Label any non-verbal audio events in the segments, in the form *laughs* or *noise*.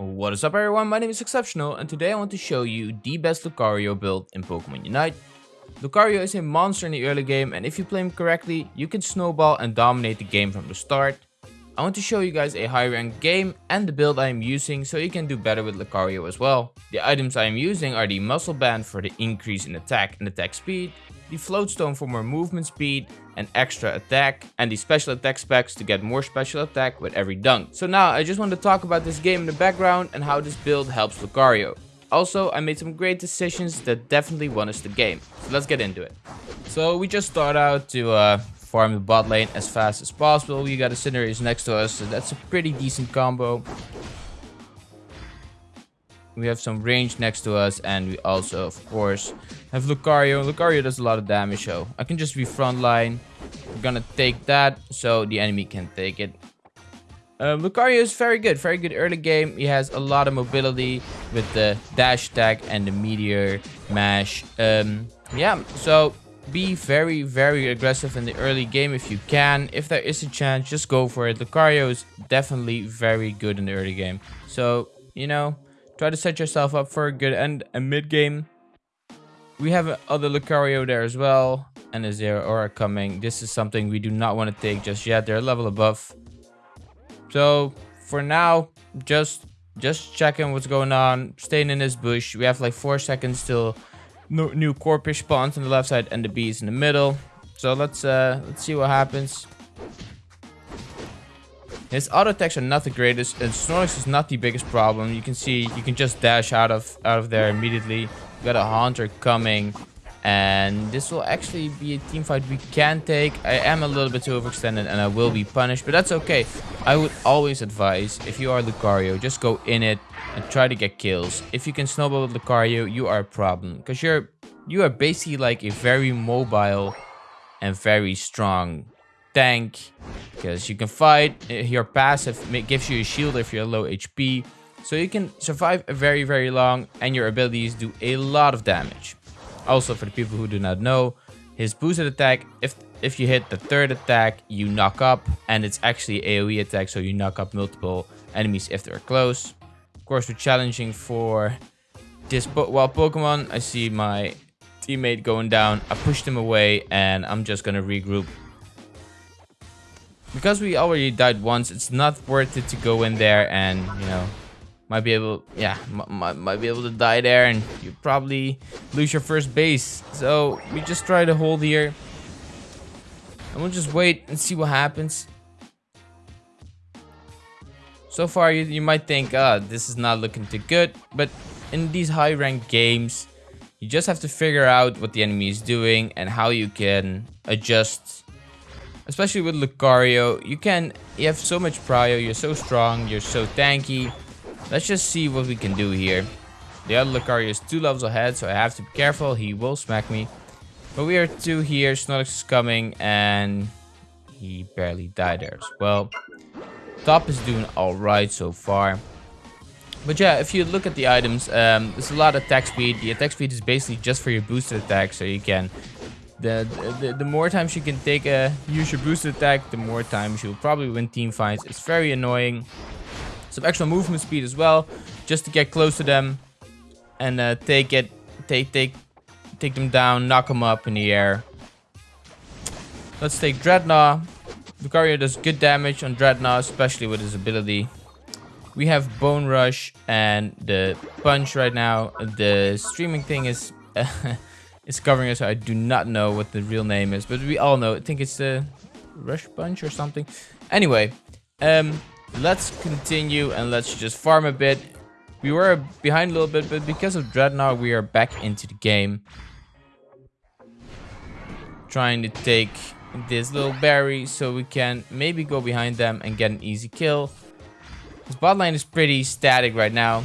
What is up everyone, my name is Exceptional and today I want to show you the best Lucario build in Pokemon Unite. Lucario is a monster in the early game and if you play him correctly, you can snowball and dominate the game from the start. I want to show you guys a high ranked game and the build I am using so you can do better with Lucario as well. The items I am using are the Muscle Band for the increase in attack and attack speed, the Float Stone for more movement speed and extra attack, and the special attack specs to get more special attack with every dunk. So now I just want to talk about this game in the background and how this build helps Lucario. Also, I made some great decisions that definitely won us the game. So let's get into it. So we just start out to uh, farm the bot lane as fast as possible. We got a Cinderace next to us, so that's a pretty decent combo. We have some range next to us, and we also, of course, have Lucario. Lucario does a lot of damage, so I can just be frontline. We're gonna take that, so the enemy can take it. Uh, Lucario is very good, very good early game. He has a lot of mobility with the dash attack and the meteor mash. Um, yeah, so be very, very aggressive in the early game if you can. If there is a chance, just go for it. Lucario is definitely very good in the early game. So, you know, try to set yourself up for a good end and mid game. We have other Lucario there as well. And a Zeraora coming. This is something we do not want to take just yet. They're a level above. So, for now, just just checking what's going on. Staying in this bush. We have like 4 seconds till new Corphish spawns on the left side and the bees in the middle. So let's uh, let's see what happens. His auto attacks are not the greatest, and Snorlax is not the biggest problem. You can see you can just dash out of out of there immediately. We got a hunter coming, and this will actually be a team fight we can take. I am a little bit too overextended, and I will be punished, but that's okay. I would always advise if you are Lucario, just go in it and try to get kills. If you can snowball with Lucario, you are a problem. Because you're you are basically like a very mobile and very strong tank. Because you can fight, eh, your passive gives you a shield if you're low HP. So you can survive very, very long and your abilities do a lot of damage. Also, for the people who do not know, his boosted attack, if if you hit the third attack, you knock up. And it's actually AoE attack, so you knock up multiple enemies if they're close Of course, we're challenging for this po Pokemon. I see my teammate going down. I pushed him away and I'm just gonna regroup. Because we already died once, it's not worth it to go in there and, you know, might be able, yeah, might, be able to die there and you probably lose your first base. So we just try to hold here. And we'll just wait and see what happens. So far, you, you might think, ah, this is not looking too good. But in these high ranked games, you just have to figure out what the enemy is doing and how you can adjust. Especially with Lucario, you can, you have so much prio, you're so strong, you're so tanky. Let's just see what we can do here. The other Lucario is two levels ahead, so I have to be careful. He will smack me. But we are two here. Snorlax is coming, and he barely died there as well. Top is doing alright so far. But yeah, if you look at the items, um, there's a lot of attack speed. The attack speed is basically just for your boosted attack, so you can... The, the, the more times you can take a use your boosted attack, the more times you'll probably win team fights. It's very annoying. Some extra movement speed as well, just to get close to them and uh, take it, take take take them down, knock them up in the air. Let's take Drednaw. Lucario does good damage on Drednaw, especially with his ability. We have Bone Rush and the Punch right now. The streaming thing is *laughs* is covering us. So I do not know what the real name is, but we all know. I think it's the Rush Punch or something. Anyway, um, let's continue and let's just farm a bit. We were behind a little bit, but because of Drednaw, we are back into the game. Trying to take this little berry so we can maybe go behind them and get an easy kill. This bot lane is pretty static right now.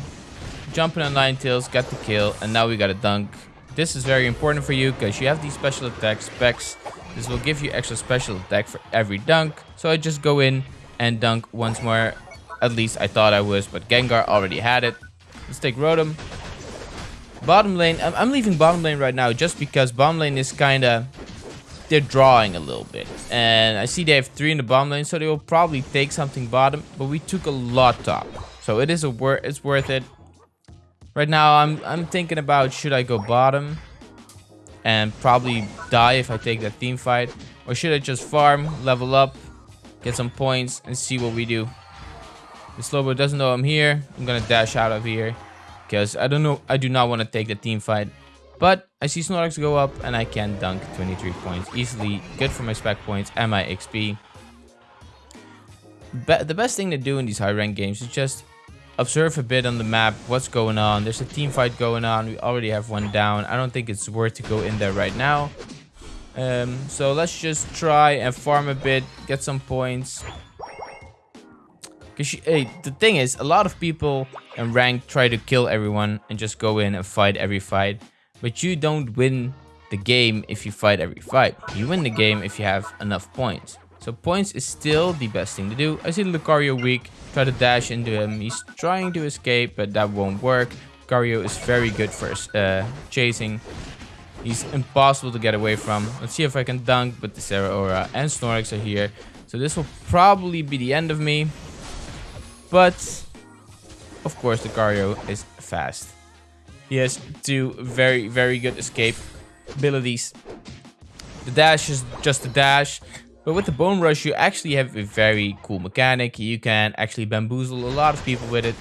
Jumping on Ninetales, got the kill, and now we got a dunk. This is very important for you because you have these special attack specs. This will give you extra special attack for every dunk. So I just go in and dunk once more. At least I thought I was, but Gengar already had it. Let's take Rotom. Bottom lane, I'm leaving bottom lane right now just because bottom lane is kind of they're drawing a little bit. And I see they have three in the bottom lane, so they will probably take something bottom. But we took a lot top. So it is a wor it's worth it. Right now, I'm I'm thinking about should I go bottom and probably die if I take that team fight, or should I just farm, level up, get some points, and see what we do. The Slowbro doesn't know I'm here. I'm gonna dash out of here because I don't know. I do not want to take the team fight. But I see Snorlax go up and I can dunk 23 points easily. Good for my spec points and my XP. Be the best thing to do in these high rank games is just observe a bit on the map what's going on. There's a team fight going on. We already have one down. I don't think it's worth to go in there right now. Um, so let's just try and farm a bit, get some points. Cause hey, the thing is, a lot of people in rank try to kill everyone and just go in and fight every fight. But you don't win the game if you fight every fight. You win the game if you have enough points. So points is still the best thing to do. I see Lucario weak. Try to dash into him. He's trying to escape, but that won't work. Lucario is very good for uh, chasing. He's impossible to get away from. Let's see if I can dunk, but the Zeraora and Snorlax are here. So this will probably be the end of me. But, of course, the Lucario is fast. He has two very, very good escape abilities. The dash is just a dash. But with the Bone Rush, you actually have a very cool mechanic. You can actually bamboozle a lot of people with it.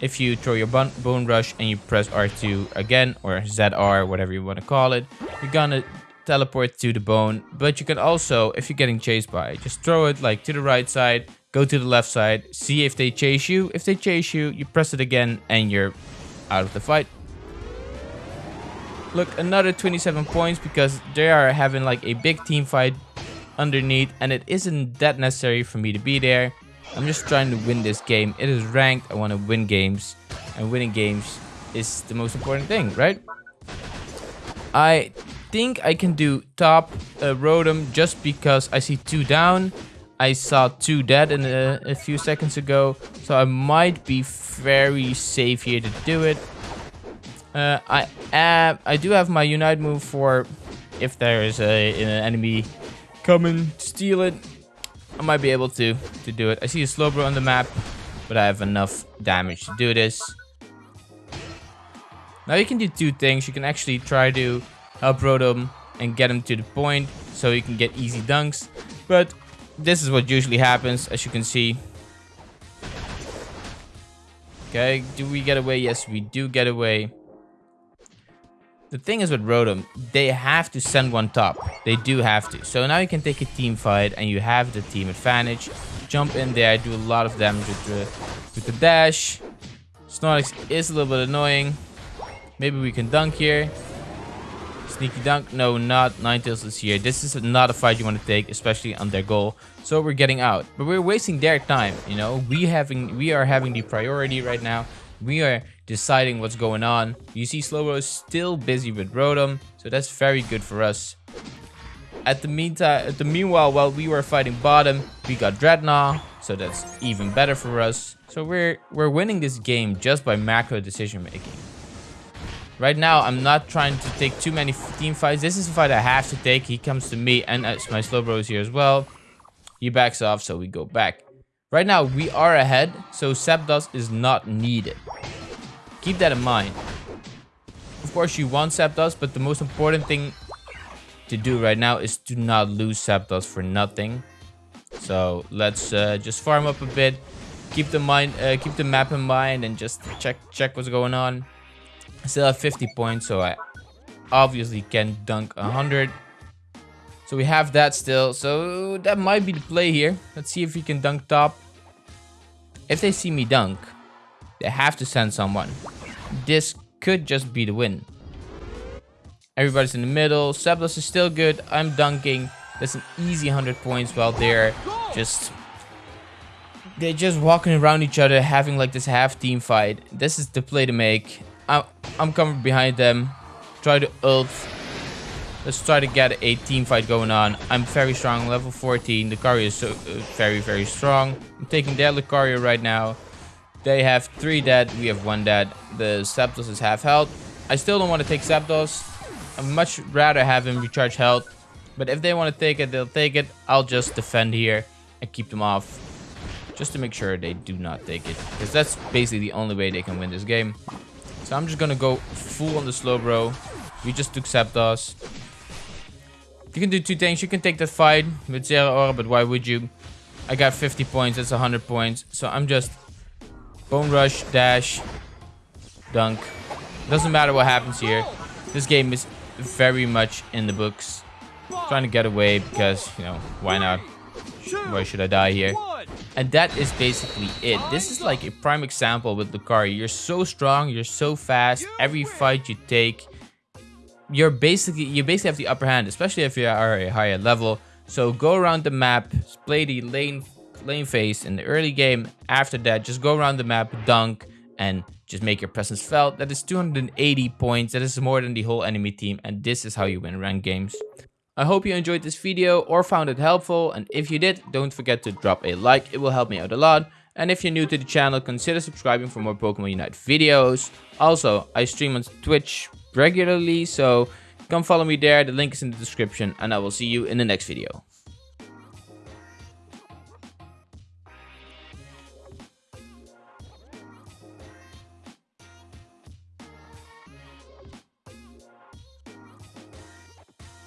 If you throw your Bone Rush and you press R2 again, or ZR, whatever you want to call it, you're gonna teleport to the bone. But you can also, if you're getting chased by, just throw it like to the right side, go to the left side, see if they chase you. If they chase you, you press it again and you're out of the fight. Look, another 27 points because they are having like a big team fight underneath and it isn't that necessary for me to be there. I'm just trying to win this game. It is ranked. I want to win games and winning games is the most important thing, right? I think I can do top uh, Rotom just because I see two down. I saw two dead in a, a few seconds ago, so I might be very safe here to do it. Uh, I uh, I do have my Unite move for if there is a, an enemy coming and steal it, I might be able to, to do it. I see a Slowbro on the map, but I have enough damage to do this. Now you can do two things. You can actually try to help Rotom and get him to the point so you can get easy dunks. But this is what usually happens, as you can see. Okay, do we get away? Yes, we do get away. The thing is with Rotom, they have to send one top. They do have to. So now you can take a team fight and you have the team advantage. Jump in there, do a lot of damage with the, with the dash. Snorlax is a little bit annoying. Maybe we can dunk here. Sneaky dunk. No, not Ninetales is here. This is not a fight you want to take, especially on their goal. So we're getting out. But we're wasting their time, you know. We having we are having the priority right now. We are deciding what's going on. You see Slowbro is still busy with Rotom, so that's very good for us. At the meantime, at the meanwhile, while we were fighting bottom, we got Drednaw, so that's even better for us. So we're we're winning this game just by macro decision making. Right now, I'm not trying to take too many team fights. This is a fight I have to take. He comes to me, and as my Slowbro is here as well. He backs off, so we go back. Right now, we are ahead, so Zapdos is not needed. Keep that in mind. Of course, you want Zapdos, but the most important thing to do right now is to not lose Zapdos for nothing. So let's uh, just farm up a bit, keep the mind, uh, keep the map in mind, and just check check what's going on. I still have 50 points, so I obviously can dunk 100. So we have that still. So that might be the play here. Let's see if we can dunk top. If they see me dunk, they have to send someone. This could just be the win. Everybody's in the middle. Zapdos is still good. I'm dunking. That's an easy 100 points while they're just... They're just walking around each other, having like this half team fight. This is the play to make. I'm, I'm coming behind them. Try to ult. Let's try to get a team fight going on. I'm very strong, level 14. The Lucario is so, uh, very, very strong. I'm taking their Lucario right now. They have three dead. We have one dead. The Zapdos is half health. I still don't want to take Zapdos. I'd much rather have him recharge health. But if they want to take it, they'll take it. I'll just defend here and keep them off. just to make sure they do not take it. Because that's basically the only way they can win this game. So I'm just gonna go full on the Slowbro. We just took Zapdos. You can do two things. You can take that fight with Zeraora, but why would you? I got 50 points. That's 100 points. So I'm just Bone Rush, Dash, Dunk. Doesn't matter what happens here. This game is very much in the books. Trying to get away because, you know, why not? Why should I die here? And that is basically it. This is like a prime example with Lucario. You're so strong, you're so fast. Every fight you take, you're basically you basically have the upper hand, especially if you are a higher level. So go around the map, play the lane lane phase in the early game. After that, just go around the map, dunk, and just make your presence felt. That is 280 points. That is more than the whole enemy team. And this is how you win ranked games. I hope you enjoyed this video or found it helpful. And if you did, don't forget to drop a like. It will help me out a lot. And if you're new to the channel, consider subscribing for more Pokemon Unite videos. Also, I stream on Twitch regularly, so come follow me there. The link is in the description and I will see you in the next video.